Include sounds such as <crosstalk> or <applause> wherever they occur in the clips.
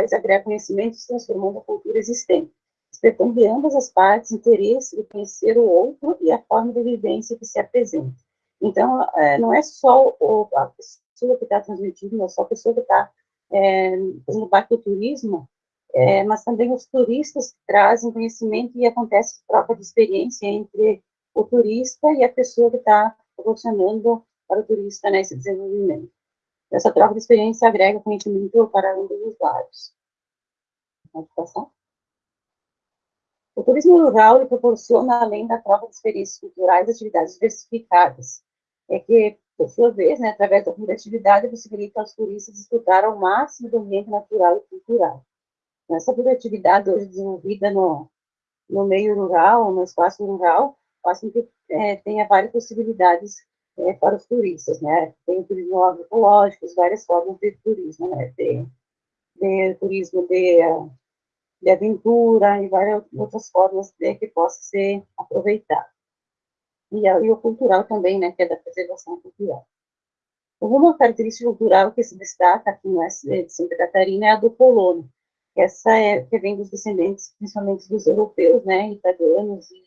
culturais agrega conhecimentos transformando a cultura existente, despertando de ambas as partes interesse de conhecer o outro e a forma de vivência que se apresenta. Então, é, não é só a pessoa que está transmitindo, não é só a pessoa que está é, fazendo parte do turismo, é, mas também os turistas que trazem conhecimento e acontece troca de experiência entre o turista e a pessoa que está proporcionando para o turista nesse né, desenvolvimento. Essa troca de experiência agrega conhecimento para ambos os lados. Pode passar? O turismo rural proporciona, além da troca de experiências culturais, atividades diversificadas, é que, por sua vez, né, através da criatividade, possibilita aos turistas desfrutar ao máximo do ambiente natural e cultural. Essa criatividade hoje desenvolvida no, no meio rural, no espaço rural, faz com que é, tenha várias possibilidades é, para os turistas, né? Tem turismo agroecológico, várias formas de turismo, né? Tem turismo de, de aventura e várias outras formas de, que possa ser aproveitado. E, e o cultural também, né? Que é da preservação cultural. Uma característica cultural que se destaca aqui no S de Santa Catarina é a do colono. Essa é que vem dos descendentes, principalmente dos europeus, né? Italianos e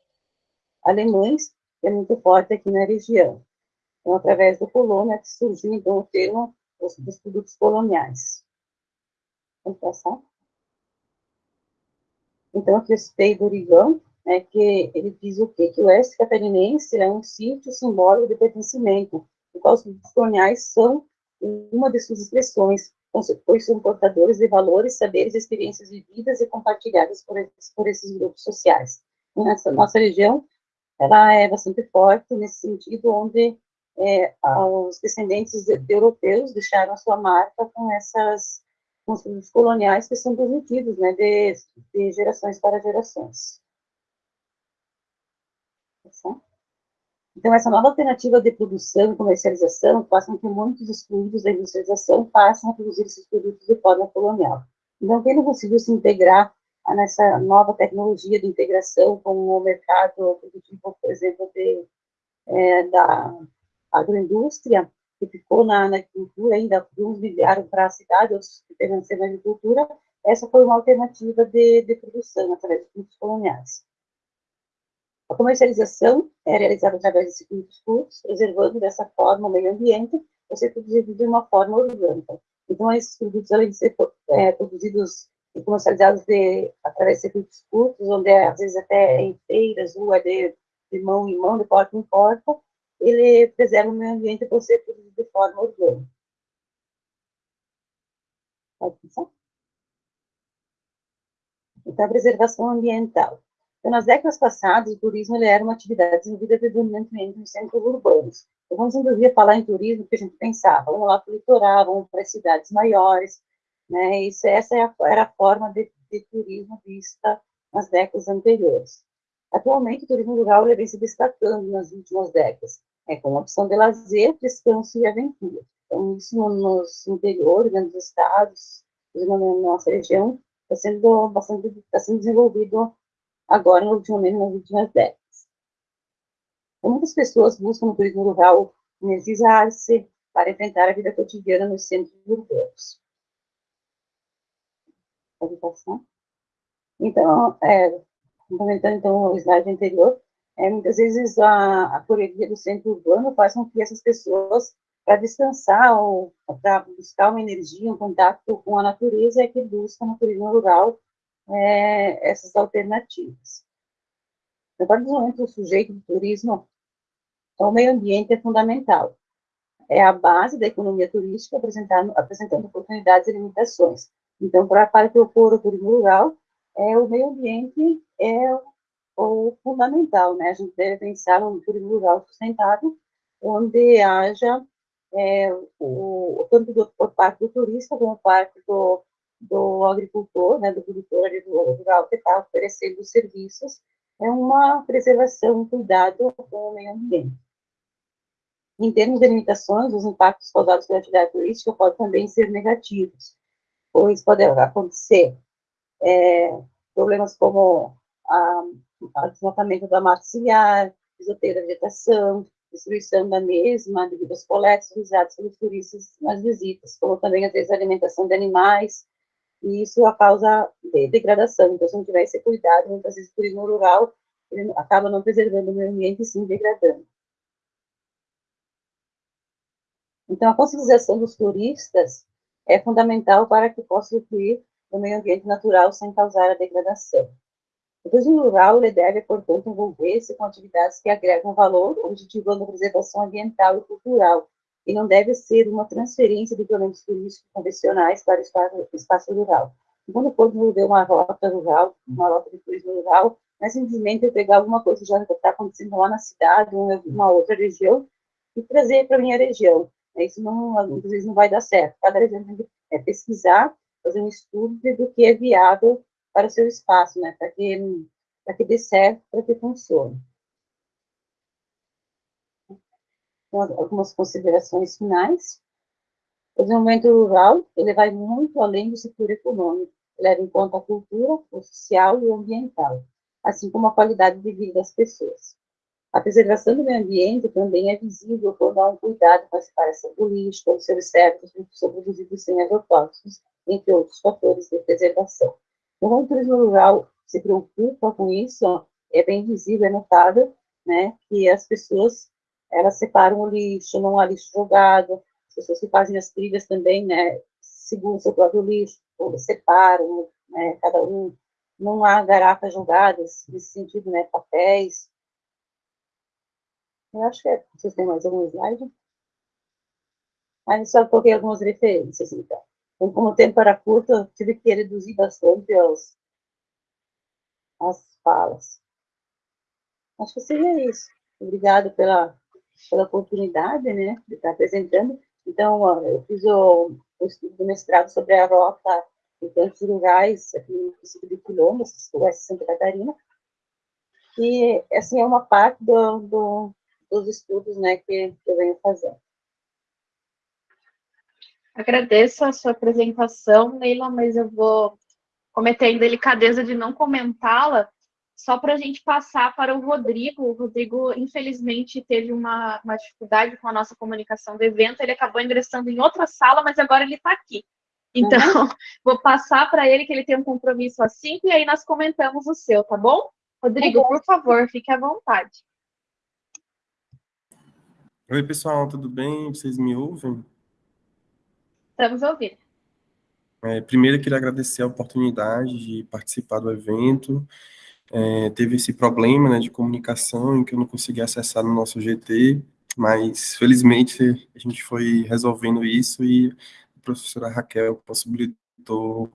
alemães, que é muito forte aqui na região. Então, através do colono é que surgiu, então, o termo dos, dos produtos coloniais. Vamos passar? Então, aqui eu citei do Origão, né, que ele diz o quê? Que o oeste catarinense é um sítio simbólico de pertencimento, o qual os produtos coloniais são uma de suas expressões, pois são portadores de valores, saberes, experiências vividas e compartilhadas por por esses grupos sociais. Nessa nossa região, ela é bastante forte nesse sentido, onde é, os descendentes de, de europeus deixaram a sua marca com essas com os coloniais que são transmitidos, né, de, de gerações para gerações. Então, essa nova alternativa de produção e comercialização faz com que muitos excluídos da industrialização passem a produzir esses produtos de forma colonial. Então, quem não conseguiu se integrar nessa nova tecnologia de integração com o mercado produtivo, por exemplo, de, é, da agroindústria, que ficou na, na agricultura, ainda uns migraram para a cidade, outros permaneceram na agricultura, essa foi uma alternativa de, de produção através de produtos coloniais. A comercialização é realizada através de circuitos curtos, preservando dessa forma o meio ambiente, ou ser produzido de uma forma orgânica. Então, esses produtos, além de ser é, produzidos e comercializados de, através de circuitos curtos, onde é, às vezes até em feiras, é de, de mão em mão, de porta em porta, ele preserva o meio ambiente por ser produzido de forma orgânica. Pode pensar? Então, a preservação ambiental. Então, nas décadas passadas, o turismo era uma atividade desenvolvida predominantemente nos centros urbanos. Então, quando a gente falar em turismo, o que a gente pensava? Vamos lá para o litoral, vamos para as cidades maiores, né? Isso, essa é era a forma de, de turismo vista nas décadas anteriores. Atualmente, o turismo rural vem se destacando nas últimas décadas, é com opção de lazer, descanso e aventura. Então, isso nos interiores, né, nos estados, na nossa região, está sendo bastante está sendo desenvolvido agora, ultimamente, nas últimas décadas. Então, muitas pessoas buscam no turismo rural energizar-se para enfrentar a vida cotidiana nos centros urbanos. Então, é, complementando então o slide anterior, é, muitas vezes a, a correria do centro urbano faz com que essas pessoas, para descansar ou para buscar uma energia, um contato com a natureza, é que buscam no turismo rural é, essas alternativas. A partir do momento que o sujeito do turismo, então, o meio ambiente é fundamental. É a base da economia turística, apresentando, apresentando oportunidades e limitações. Então, para, para propor o turismo rural, é, o meio ambiente é o fundamental, né? A gente deve pensar no turismo rural sustentável, onde haja é, o, tanto do, por parte do turista como parte do, do agricultor, né, do produtor rural que está oferecendo serviços, é uma preservação, um cuidado com o meio ambiente. Em termos de limitações, os impactos causados pela atividade turística podem também ser negativos, pois pode acontecer é, problemas como a desmatamento da mata ciliar, pisoteio da vegetação, destruição da mesma, devido aos coletas utilizados pelos turistas nas visitas, como também, às vezes, a alimentação de animais, e isso a causa de degradação. Então, se não tiver esse cuidado, muitas vezes o turismo rural acaba não preservando o meio ambiente e sim degradando. Então, a conscientização dos turistas é fundamental para que possa incluir o meio ambiente natural sem causar a degradação. O turismo rural ele deve, portanto, envolver-se com atividades que agregam valor, objetivando a preservação ambiental e cultural, e não deve ser uma transferência de programas turísticos convencionais para o espaço, espaço rural. Quando for desenvolver uma rota rural, uma rota de turismo rural, não é simplesmente eu pegar alguma coisa que já está acontecendo lá na cidade, ou uma outra região, e trazer para a minha região. Isso não, muitas vezes não vai dar certo. Cada região tem que é, pesquisar, fazer um estudo do que é viável para o seu espaço, né, para que, para que dê certo, para que funcione. Então, algumas considerações finais. O desenvolvimento rural, ele vai muito além do setor econômico, leva em conta a cultura, o social e o ambiental, assim como a qualidade de vida das pessoas. A preservação do meio ambiente também é visível quando há um cuidado com a separação do lixo, quando se observa os são produzidos sem agrotóxicos, entre outros fatores de preservação. O turismo rural se preocupa com isso, é bem visível, é notável, né, que as pessoas, elas separam o lixo, não há lixo jogado, as pessoas que fazem as trilhas também, né, seguram o seu próprio lixo, separam, né, cada um, não há garrafas jogadas, nesse sentido, né, papéis, eu acho que é. Vocês têm mais algum slide? Aí só coloquei algumas referências, então. Como o tempo era curto, eu tive que reduzir bastante as, as falas. Acho que seria isso. Obrigado pela, pela oportunidade, né, de estar apresentando. Então, eu fiz o, o estudo do mestrado sobre a rota em campos rurais aqui no município de Quilombo, oeste Santa Catarina. E, assim, é uma parte do, do dos estudos né, que, que eu venho fazendo. Agradeço a sua apresentação, Neila, mas eu vou cometer a indelicadeza de não comentá-la, só para a gente passar para o Rodrigo. O Rodrigo, infelizmente, teve uma, uma, dificuldade com a nossa comunicação do evento, ele acabou ingressando em outra sala, mas agora ele está aqui. Então, uhum. <laughs> vou passar para ele que ele tem um compromisso às 5 e aí nós comentamos o seu, tá bom? Rodrigo, tá por favor, fique à vontade. Oi, pessoal, tudo bem? Vocês me ouvem? Estamos ouvindo. É, primeiro, eu queria agradecer a oportunidade de participar do evento. É, teve esse problema né, de comunicação em que eu não consegui acessar no nosso GT, mas felizmente a gente foi resolvendo isso e a professora Raquel possibilitou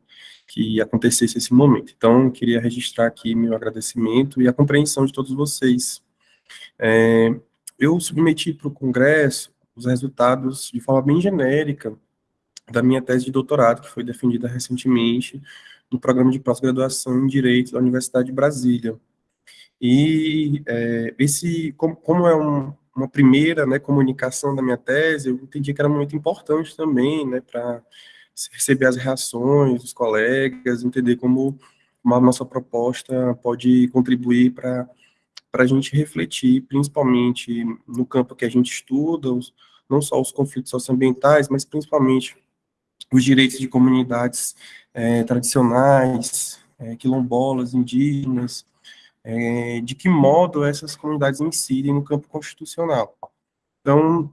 que acontecesse esse momento. Então, queria registrar aqui meu agradecimento e a compreensão de todos vocês. É, eu submeti para o Congresso os resultados de forma bem genérica da minha tese de doutorado, que foi defendida recentemente no programa de pós-graduação em Direito da Universidade de Brasília. E é, esse, como, como é um, uma primeira né, comunicação da minha tese, eu entendi que era muito importante também, né, para receber as reações dos colegas, entender como uma nossa proposta pode contribuir para para a gente refletir, principalmente no campo que a gente estuda, os, não só os conflitos socioambientais, mas principalmente os direitos de comunidades é, tradicionais, é, quilombolas, indígenas, é, de que modo essas comunidades incidem no campo constitucional. Então,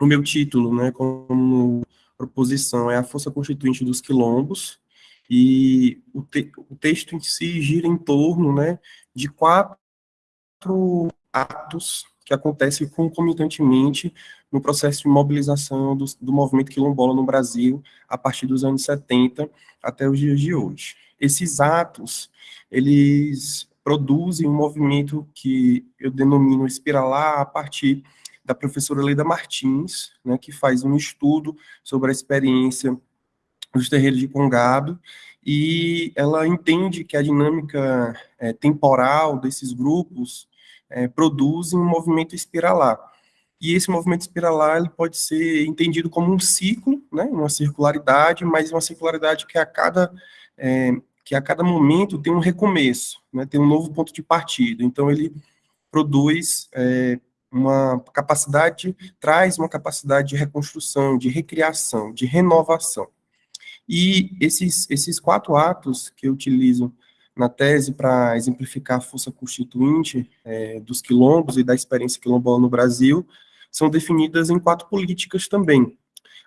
o meu título, né, como proposição, é a força constituinte dos quilombos, e o, te o texto em si gira em torno né, de quatro quatro atos que acontecem concomitantemente no processo de mobilização do, do movimento quilombola no Brasil a partir dos anos 70 até os dias de hoje. Esses atos, eles produzem um movimento que eu denomino espiralar a partir da professora Leida Martins, né, que faz um estudo sobre a experiência dos terreiros de Congado, e ela entende que a dinâmica é, temporal desses grupos é, produzem um movimento espiralar. E esse movimento espiralar ele pode ser entendido como um ciclo, né, uma circularidade, mas uma circularidade que a cada é, que a cada momento tem um recomeço, né, tem um novo ponto de partida. Então ele produz é, uma capacidade, traz uma capacidade de reconstrução, de recriação, de renovação. E esses, esses quatro atos que eu utilizo na tese para exemplificar a força constituinte é, dos quilombos e da experiência quilombola no Brasil são definidas em quatro políticas também.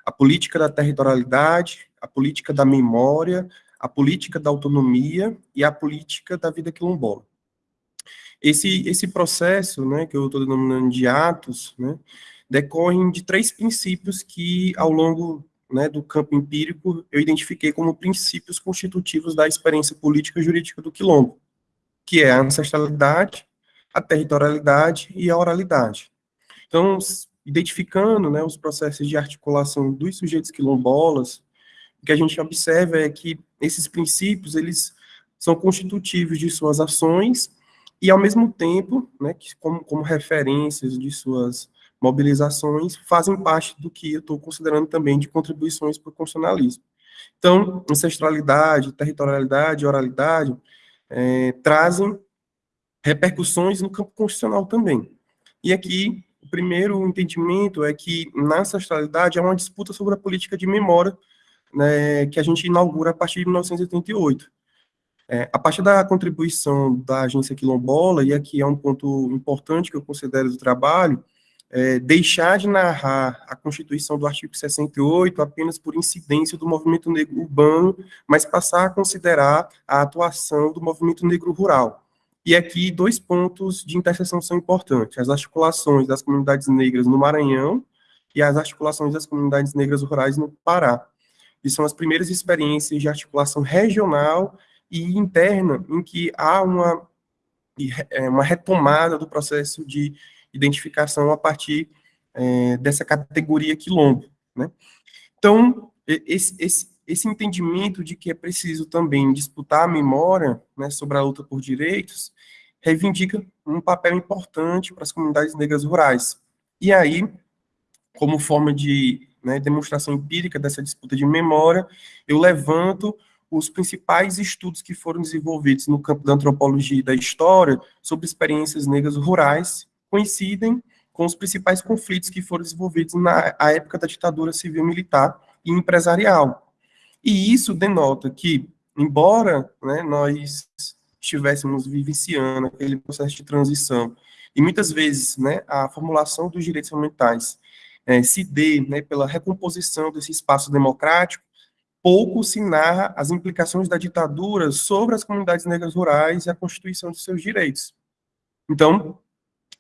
A política da territorialidade, a política da memória, a política da autonomia e a política da vida quilombola. Esse, esse processo, né, que eu estou denominando de atos, né, decorrem de três princípios que, ao longo né, do campo empírico, eu identifiquei como princípios constitutivos da experiência política e jurídica do quilombo, que é a ancestralidade, a territorialidade e a oralidade. Então, identificando né, os processos de articulação dos sujeitos quilombolas, o que a gente observa é que esses princípios, eles são constitutivos de suas ações e, ao mesmo tempo, né, que como, como referências de suas mobilizações, fazem parte do que eu estou considerando também de contribuições para o constitucionalismo. Então, ancestralidade, territorialidade, oralidade, é, trazem repercussões no campo constitucional também. E aqui, o primeiro entendimento é que, na ancestralidade, é uma disputa sobre a política de memória né, que a gente inaugura a partir de 1988. É, a partir da contribuição da agência quilombola, e aqui é um ponto importante que eu considero do trabalho, é, deixar de narrar a Constituição do artigo 68 apenas por incidência do movimento negro urbano, mas passar a considerar a atuação do movimento negro rural. E aqui dois pontos de interseção são importantes: as articulações das comunidades negras no Maranhão e as articulações das comunidades negras rurais no Pará. E são as primeiras experiências de articulação regional e interna em que há uma, é, uma retomada do processo de identificação a partir é, dessa categoria quilombo. Né? Então, esse, esse, esse entendimento de que é preciso também disputar a memória né, sobre a luta por direitos reivindica um papel importante para as comunidades negras rurais. E aí, como forma de né, demonstração empírica dessa disputa de memória, eu levanto os principais estudos que foram desenvolvidos no campo da antropologia e da história sobre experiências negras rurais coincidem com os principais conflitos que foram desenvolvidos na época da ditadura civil-militar e empresarial. E isso denota que, embora né, nós estivéssemos vivenciando aquele processo de transição, e muitas vezes né, a formulação dos direitos fundamentais é, se dê né, pela recomposição desse espaço democrático, pouco se narra as implicações da ditadura sobre as comunidades negras rurais e a constituição de seus direitos. Então,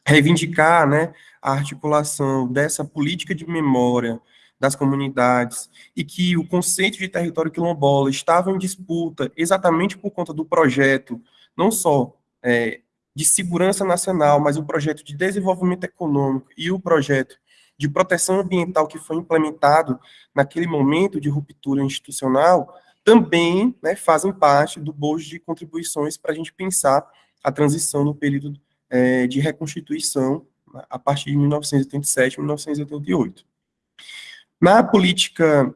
reivindicar né, a articulação dessa política de memória das comunidades e que o conceito de território quilombola estava em disputa exatamente por conta do projeto, não só é, de segurança nacional, mas o projeto de desenvolvimento econômico e o projeto de proteção ambiental que foi implementado naquele momento de ruptura institucional, também né, fazem parte do bojo de contribuições para a gente pensar a transição no período é, de reconstituição a partir de 1987, 1988. Na política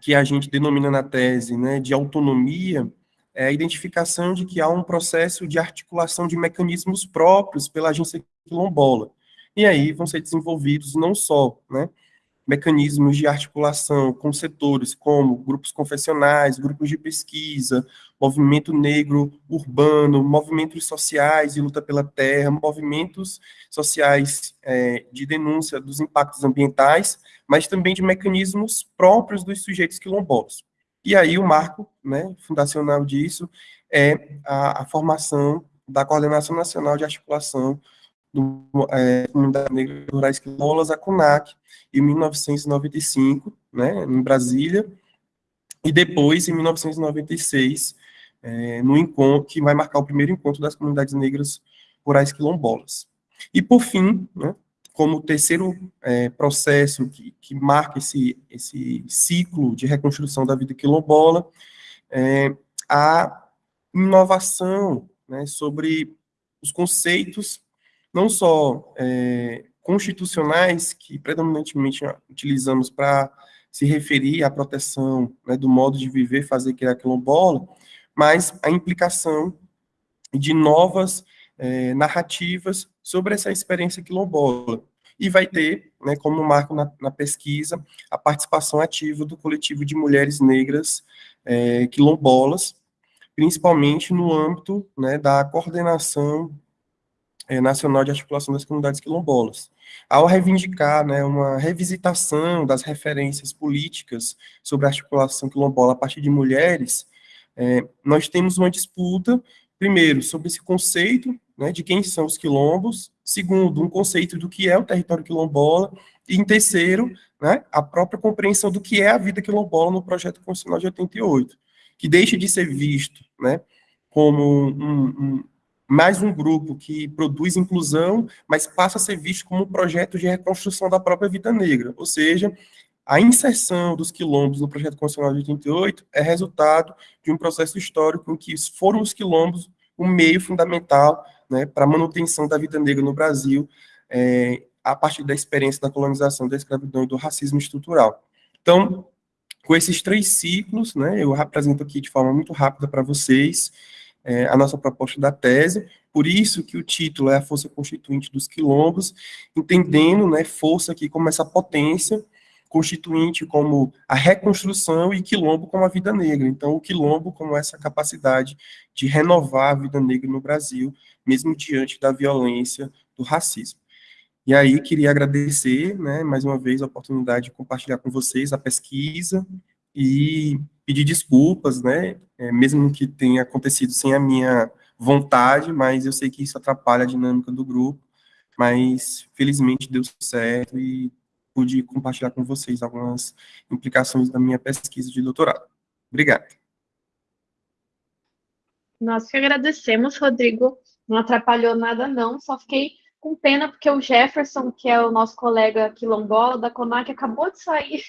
que a gente denomina na tese né, de autonomia, é a identificação de que há um processo de articulação de mecanismos próprios pela agência quilombola, e aí vão ser desenvolvidos não só né, mecanismos de articulação com setores como grupos confessionais, grupos de pesquisa, movimento negro urbano, movimentos sociais de luta pela terra, movimentos sociais é, de denúncia dos impactos ambientais, mas também de mecanismos próprios dos sujeitos quilombolas. E aí o marco né, fundacional disso é a, a formação da Coordenação Nacional de Articulação do é, Comunidade Negra Rurais Quilombolas, a CUNAC, em 1995, né, em Brasília, e depois, em 1996, é, no encontro, que vai marcar o primeiro encontro das comunidades negras rurais quilombolas. E, por fim, né, como terceiro é, processo que, que, marca esse, esse ciclo de reconstrução da vida quilombola, é, a inovação né, sobre os conceitos não só é, constitucionais, que predominantemente utilizamos para se referir à proteção né, do modo de viver, fazer, criar quilombola, mas a implicação de novas é, narrativas sobre essa experiência quilombola. e vai ter, né, como marco na, na pesquisa, a participação ativa do coletivo de mulheres negras é, quilombolas, principalmente no âmbito né, da coordenação é, nacional de articulação das comunidades quilombolas. Ao reivindicar né, uma revisitação das referências políticas sobre a articulação quilombola a partir de mulheres, é, nós temos uma disputa, primeiro, sobre esse conceito né, de quem são os quilombos, segundo, um conceito do que é o território quilombola, e em terceiro, né, a própria compreensão do que é a vida quilombola no projeto constitucional de 88, que deixa de ser visto né, como um, um, mais um grupo que produz inclusão, mas passa a ser visto como um projeto de reconstrução da própria vida negra, ou seja, a inserção dos quilombos no projeto constitucional de 88 é resultado de um processo histórico em que foram os quilombos o meio fundamental né, para a manutenção da vida negra no Brasil, é, a partir da experiência da colonização, da escravidão e do racismo estrutural. Então, com esses três ciclos, né, eu apresento aqui de forma muito rápida para vocês, é, a nossa proposta da tese, por isso que o título é a força constituinte dos quilombos, entendendo, né, força aqui como essa potência constituinte como a reconstrução e quilombo como a vida negra. Então, o quilombo como essa capacidade de renovar a vida negra no Brasil, mesmo diante da violência do racismo. E aí, queria agradecer, né, mais uma vez, a oportunidade de compartilhar com vocês a pesquisa e pedir desculpas, né, é, mesmo que tenha acontecido sem a minha vontade, mas eu sei que isso atrapalha a dinâmica do grupo, mas felizmente deu certo e pude compartilhar com vocês algumas implicações da minha pesquisa de doutorado. Obrigado. Nós que agradecemos, Rodrigo. Não atrapalhou nada, não. Só fiquei com pena porque o Jefferson, que é o nosso colega quilombola da CONAC, acabou de sair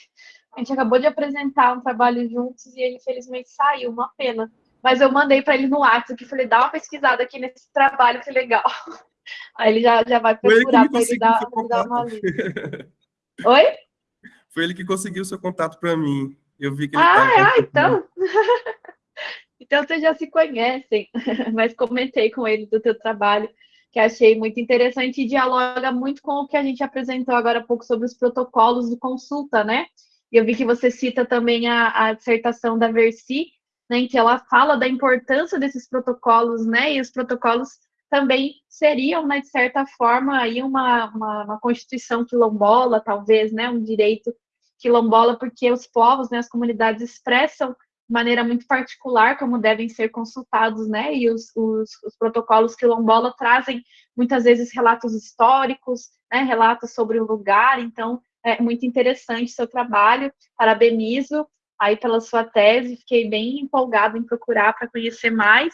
a gente acabou de apresentar um trabalho juntos e ele infelizmente saiu, uma pena. Mas eu mandei para ele no WhatsApp que falei, dá uma pesquisada aqui nesse trabalho, que legal. <laughs> Aí ele já, já vai procurar para ele, dar, dar uma lida. <laughs> Oi? Foi ele que conseguiu o seu contato para mim. Eu vi que ele Ah, ah então. <laughs> então vocês já se conhecem. Mas comentei com ele do teu trabalho, que achei muito interessante e dialoga muito com o que a gente apresentou agora há pouco sobre os protocolos de consulta, né? E eu vi que você cita também a, a dissertação da Versi, né, em que ela fala da importância desses protocolos, né, e os protocolos também seriam, né, de certa forma, aí uma, uma, uma constituição quilombola, talvez, né, um direito quilombola, porque os povos, né, as comunidades expressam de maneira muito particular como devem ser consultados, né, e os, os, os protocolos quilombola trazem muitas vezes relatos históricos, né, relatos sobre o lugar, então é muito interessante seu trabalho, parabenizo aí pela sua tese, fiquei bem empolgada em procurar para conhecer mais.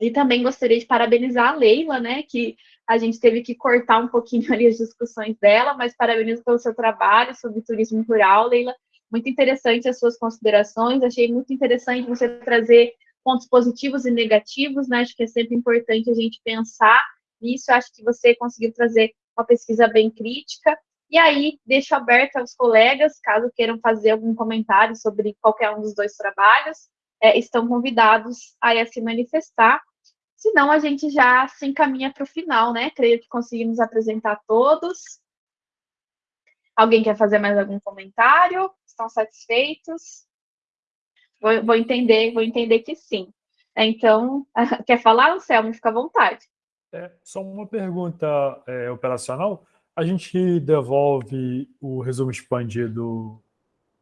E também gostaria de parabenizar a Leila, né, que a gente teve que cortar um pouquinho <laughs> ali as discussões dela, mas parabenizo pelo seu trabalho sobre turismo rural, Leila. Muito interessante as suas considerações, achei muito interessante você trazer pontos positivos e negativos, né, acho que é sempre importante a gente pensar nisso, acho que você conseguiu trazer uma pesquisa bem crítica, e aí, deixo aberto aos colegas, caso queiram fazer algum comentário sobre qualquer um dos dois trabalhos, é, estão convidados a se manifestar. Senão, a gente já se encaminha para o final, né? Creio que conseguimos apresentar todos. Alguém quer fazer mais algum comentário? Estão satisfeitos? Vou, vou entender, vou entender que sim. Então, <laughs> quer falar, Anselmo? Fica à vontade. É, só uma pergunta é, operacional a gente devolve o resumo expandido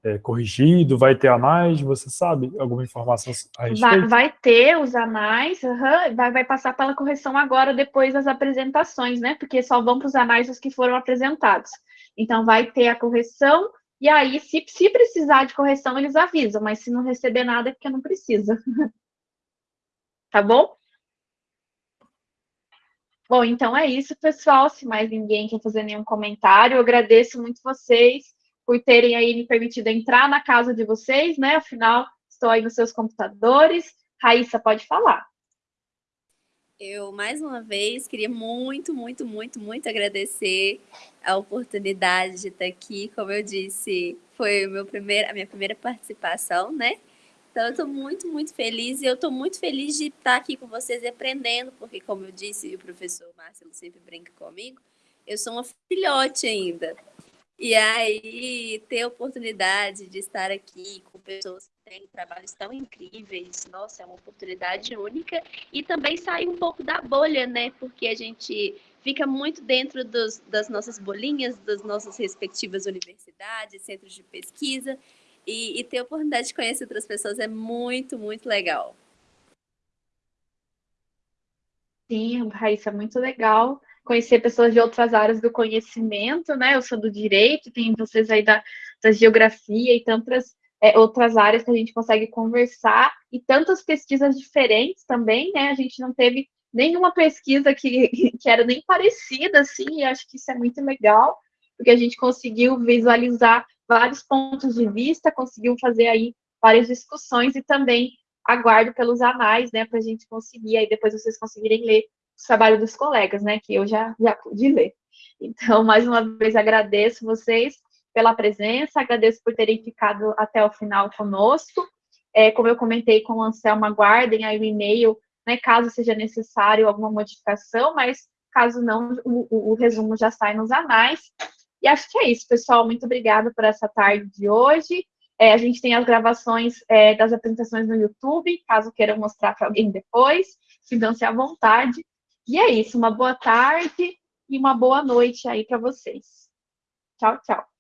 é, corrigido? Vai ter a mais? Você sabe alguma informação a respeito? Vai, vai ter os anais, uhum, vai, vai passar pela correção agora, depois das apresentações, né? Porque só vão para os anais os que foram apresentados. Então, vai ter a correção, e aí, se, se precisar de correção, eles avisam, mas se não receber nada, é porque não precisa. <laughs> tá bom? Bom, então é isso, pessoal. Se mais ninguém quer fazer nenhum comentário, eu agradeço muito vocês por terem aí me permitido entrar na casa de vocês, né? Afinal, estou aí nos seus computadores. Raíssa, pode falar. Eu, mais uma vez, queria muito, muito, muito, muito agradecer a oportunidade de estar aqui. Como eu disse, foi meu primeiro, a minha primeira participação, né? Então, eu estou muito, muito feliz e eu estou muito feliz de estar aqui com vocês aprendendo, porque, como eu disse, e o professor Márcio sempre brinca comigo, eu sou uma filhote ainda. E aí, ter a oportunidade de estar aqui com pessoas que têm trabalhos tão incríveis, nossa, é uma oportunidade única. E também sair um pouco da bolha, né? Porque a gente fica muito dentro dos, das nossas bolinhas, das nossas respectivas universidades, centros de pesquisa. E, e ter a oportunidade de conhecer outras pessoas é muito, muito legal. Sim, Raíssa, muito legal conhecer pessoas de outras áreas do conhecimento, né? Eu sou do direito, tem vocês aí da, da geografia e tantas é, outras áreas que a gente consegue conversar e tantas pesquisas diferentes também, né? A gente não teve nenhuma pesquisa que, <laughs> que era nem parecida, assim, e acho que isso é muito legal, porque a gente conseguiu visualizar vários pontos de vista, conseguiu fazer aí várias discussões e também aguardo pelos anais, né, para a gente conseguir, aí depois vocês conseguirem ler o trabalho dos colegas, né, que eu já, já pude ler. Então, mais uma vez, agradeço vocês pela presença, agradeço por terem ficado até o final conosco. É, como eu comentei com o Anselmo, aguardem aí o e-mail, né, caso seja necessário alguma modificação, mas caso não, o, o, o resumo já sai nos anais. E acho que é isso, pessoal. Muito obrigada por essa tarde de hoje. É, a gente tem as gravações é, das apresentações no YouTube, caso queiram mostrar para alguém depois, sintam-se à vontade. E é isso, uma boa tarde e uma boa noite aí para vocês. Tchau, tchau.